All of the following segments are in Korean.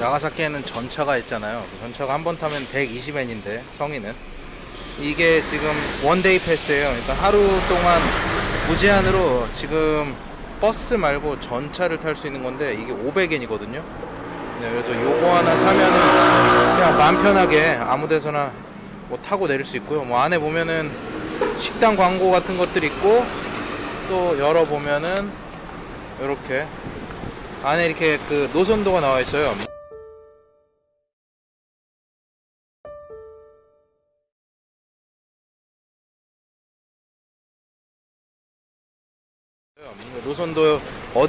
나가사키에는 전차가 있잖아요. 그 전차가 한 번 타면 120엔인데 성인은 이게 지금 one day pass예요. 그러니까 하루 동안 무제한으로 지금 버스 말고 전차를 탈 수 있는 건데 이게 500엔이거든요. 그래서 요거 하나 사면은 그냥 마음 편하게 아무 데서나 뭐 타고 내릴 수 있고요. 뭐 안에 보면은 식당 광고 같은 것들 있고 또 열어 보면은 이렇게 안에 이렇게 그 노선도가 나와 있어요.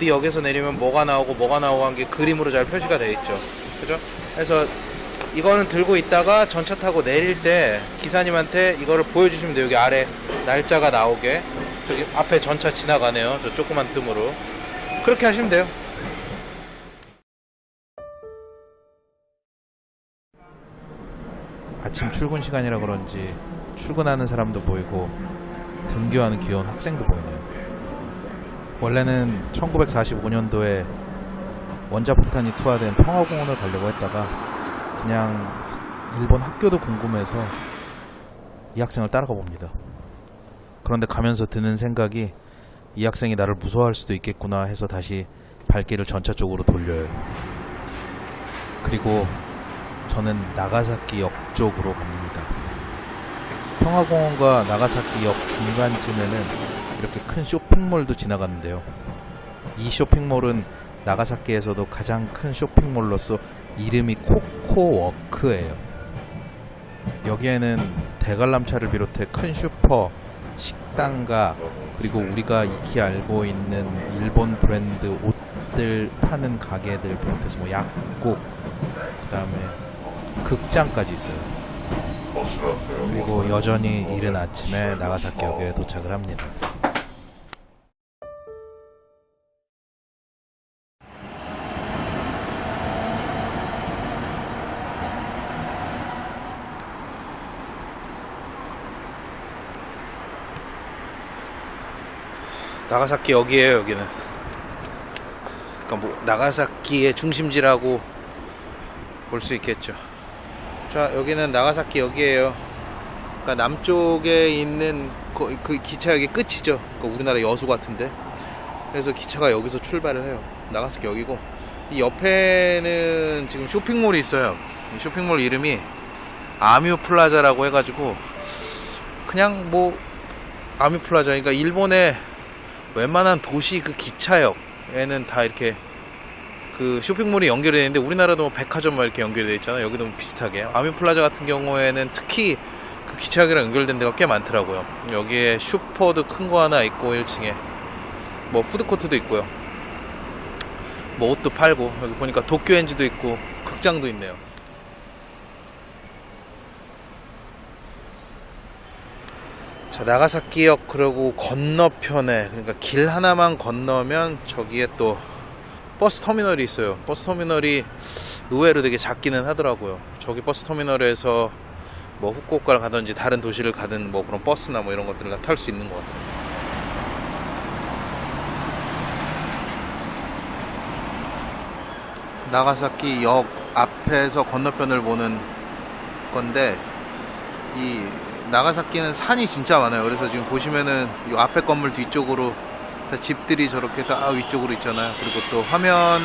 어디 역에서 내리면 뭐가 나오고 뭐가 나오고 한 게 그림으로 잘 표시가 되어 있죠. 그죠? 그래서 이거는 들고 있다가 전차 타고 내릴 때 기사님한테 이거를 보여주시면 돼요. 여기 아래 날짜가 나오게. 저기 앞에 전차 지나가네요. 저 조그만 틈으로. 그렇게 하시면 돼요. 아침 출근 시간이라 그런지 출근하는 사람도 보이고 등교하는 귀여운 학생도 보이네요. 원래는 1945년도에 원자폭탄이 투하된 평화공원을 가려고 했다가 그냥 일본 학교도 궁금해서 이 학생을 따라가 봅니다. 그런데 가면서 드는 생각이 이 학생이 나를 무서워할 수도 있겠구나 해서 다시 발길을 전차 쪽으로 돌려요. 그리고 저는 나가사키 역 쪽으로 갑니다. 평화공원과 나가사키 역 중간쯤에는 이렇게 큰 쇼핑몰도 지나갔는데요. 이 쇼핑몰은 나가사키에서도 가장 큰 쇼핑몰로서 이름이 코코워크예요. 여기에는 대관람차를 비롯해 큰 슈퍼, 식당가 그리고 우리가 익히 알고 있는 일본 브랜드 옷들 파는 가게들 비롯해서 뭐 약국 그 다음에 극장까지 있어요. 그리고 여전히 이른 아침에 나가사키역에 도착을 합니다. 나가사키 역이에요 여기는. 그러니까 뭐 나가사키의 중심지라고 볼 수 있겠죠. 자 여기는 나가사키 역이에요. 그러니까 남쪽에 있는 그, 그 기차역의 끝이죠. 그러니까 우리나라 여수 같은데. 그래서 기차가 여기서 출발을 해요. 나가사키 역이고. 이 옆에는 지금 쇼핑몰이 있어요. 이 쇼핑몰 이름이 아뮤 플라자라고 해가지고 그냥 뭐 아뮤 플라자. 그러니까 일본의 웬만한 도시 그 기차역에는 다 이렇게 그 쇼핑몰이 연결이 되어 있는데 우리나라도 뭐 백화점 막 이렇게 연결이 되어 있잖아요. 여기도 뭐 비슷하게. 아뮤 플라자 같은 경우에는 특히 그 기차역이랑 연결된 데가 꽤 많더라고요. 여기에 슈퍼도 큰 거 하나 있고 1층에 뭐 푸드코트도 있고요. 뭐 옷도 팔고 여기 보니까 도큐핸즈도 있고 극장도 있네요. 자, 나가사키역 그리고 건너편에 그러니까 길 하나만 건너면 저기에 또 버스 터미널이 있어요. 버스 터미널이 의외로 되게 작기는 하더라고요. 저기 버스 터미널에서 뭐 후쿠오카를 가든지 다른 도시를 가든 뭐 그런 버스나 뭐 이런 것들을 다 탈 수 있는 것 같아요. 나가사키 역 앞에서 건너편을 보는 건데 이 나가사키는 산이 진짜 많아요. 그래서 지금 보시면은 이 앞에 건물 뒤쪽으로 다 집들이 저렇게 다 위쪽으로 있잖아요. 그리고 또 화면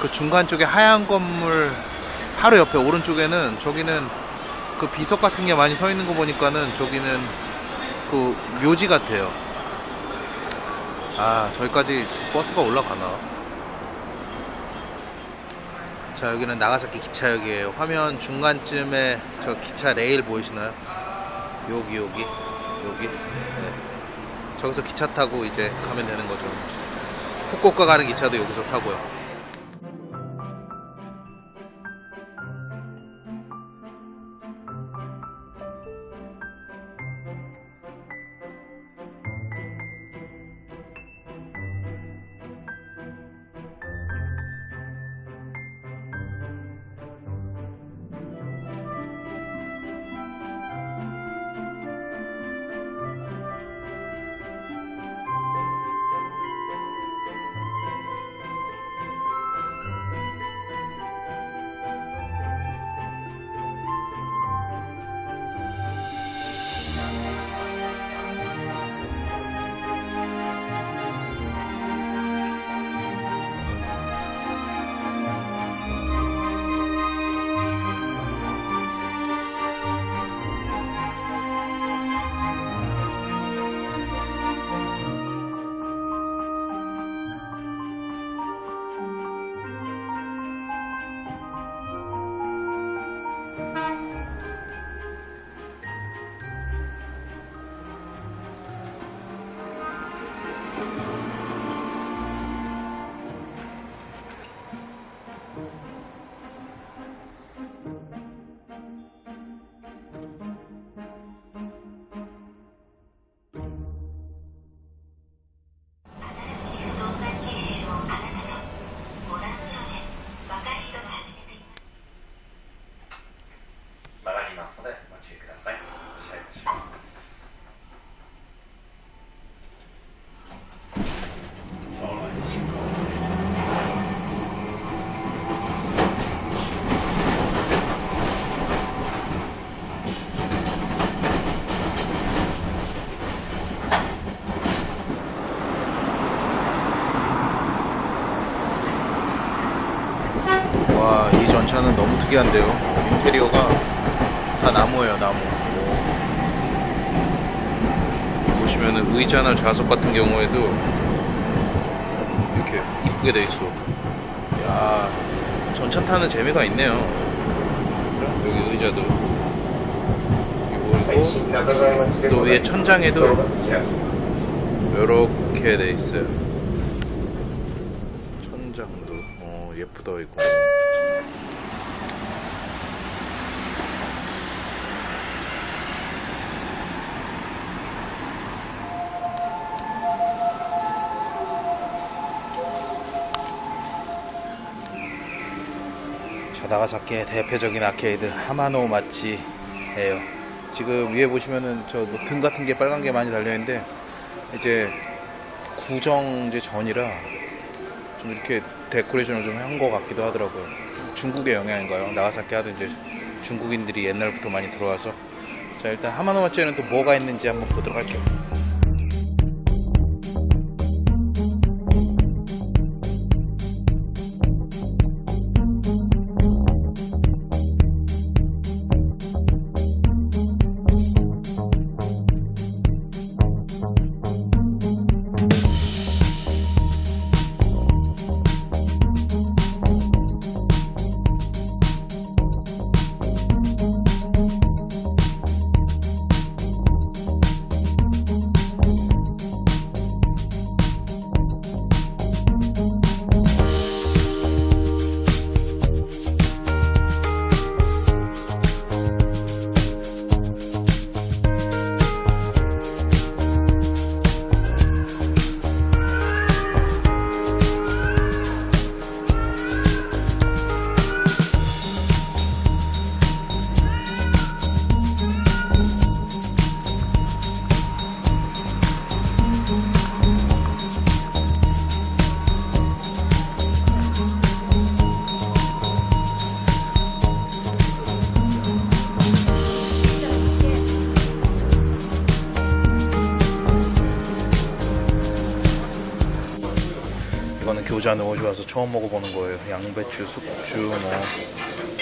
그 중간 쪽에 하얀 건물 바로 옆에 오른쪽에는 저기는 그 비석 같은 게 많이 서 있는 거 보니까는 저기는 그 묘지 같아요. 아, 저기까지 버스가 올라가나? 자, 여기는 나가사키 기차역이에요. 화면 중간쯤에 저 기차 레일 보이시나요? 여기 여기 여기. 네. 저기서 기차 타고 이제 가면 되는 거죠. 후쿠오카 가는 기차도 여기서 타고요 원차는 너무 특이한데요. 인테리어가 다 나무예요, 나무. 오. 보시면은 의자나 좌석 같은 경우에도 이렇게 이쁘게 돼 있어. 야, 전차 타는 재미가 있네요. 여기 의자도 그리고 또 위에 천장에도 이렇게 돼 있어요. 천장도 어, 예쁘다 이거. 나가사키의 대표적인 아케이드 하마노 마치예요. 지금 위에 보시면은 저 등 같은 게 빨간 게 많이 달려 있는데 이제 구정 이제 전이라 좀 이렇게 데코레이션을 좀 한 것 같기도 하더라고요. 중국의 영향인가요? 나가사키 하도 이제 중국인들이 옛날부터 많이 들어와서 자 일단 하마노 마치에는 또 뭐가 있는지 한번 보도록 할게요. 이거는 교자 넣어줘 와서 처음 먹어보는 거예요. 양배추, 숙주, 뭐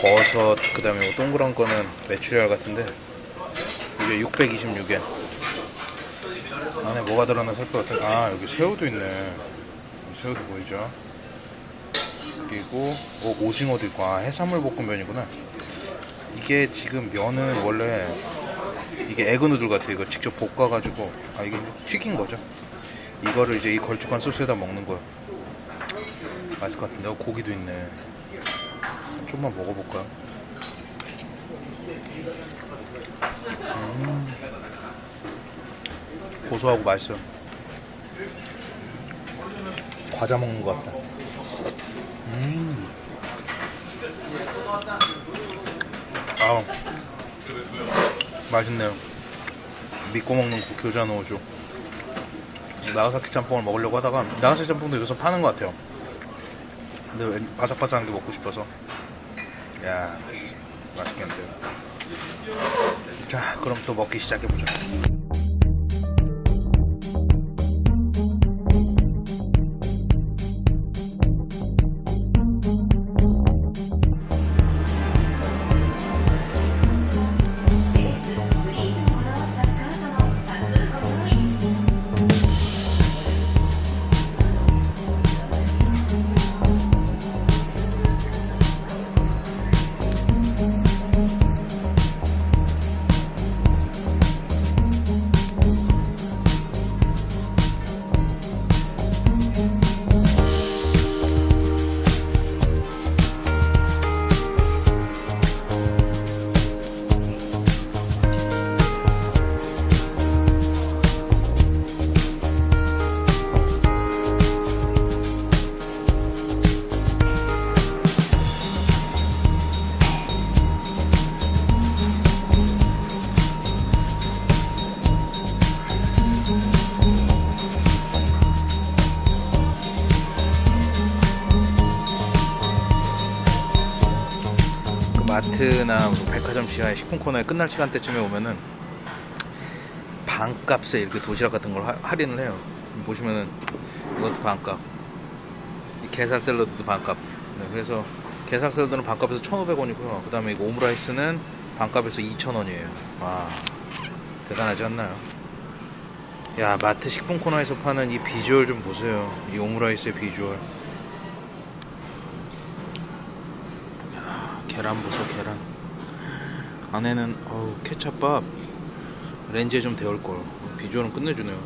버섯, 그 다음에 뭐 동그란 거는 메추리알 같은데 이게 626엔. 안에 뭐가 들어나 살 것 같은. 아 여기 새우도 있네. 새우도 보이죠? 그리고 어, 오징어도 있고 아 해산물 볶음면이구나. 이게 지금 면은 원래 이게 에그 누들 같아. 이거 직접 볶아가지고 아 이게 튀긴 거죠. 이거를 이제 이 걸쭉한 소스에다 먹는 거야. 맛있을 것 같은데. 어, 고기도 있네. 좀만 먹어볼까요? 음. 고소하고 맛있어. 과자 먹는 것 같다. 음. 아우. 맛있네요. 믿고 먹는 그 교자 넣어줘 나가사키 짬뽕을 먹으려고 하다가 나가사키 짬뽕도 여기서 파는 것 같아요 근데 왠- 바삭바삭한 게 먹고 싶어서. 야 맛있겠는데요 자 그럼 또 먹기 시작해보죠 마트나 뭐 백화점 시간에 식품 코너에 끝날 시간대쯤에 오면은 반값에 이렇게 도시락 같은 걸 할인을 해요. 보시면은 이것도 반값. 이 게살 샐러드도 반값. 네, 그래서 게살 샐러드는 반값에서 1,500원이고요. 그 다음에 이거 오므라이스는 반값에서 2,000원이에요. 와 대단하지 않나요? 야 마트 식품 코너에서 파는 이 비주얼 좀 보세요. 이 오므라이스의 비주얼. 계란 부서 계란. 안에는 어우 케찹밥. 렌즈에 좀 데울 걸. 비주얼은 끝내주네요.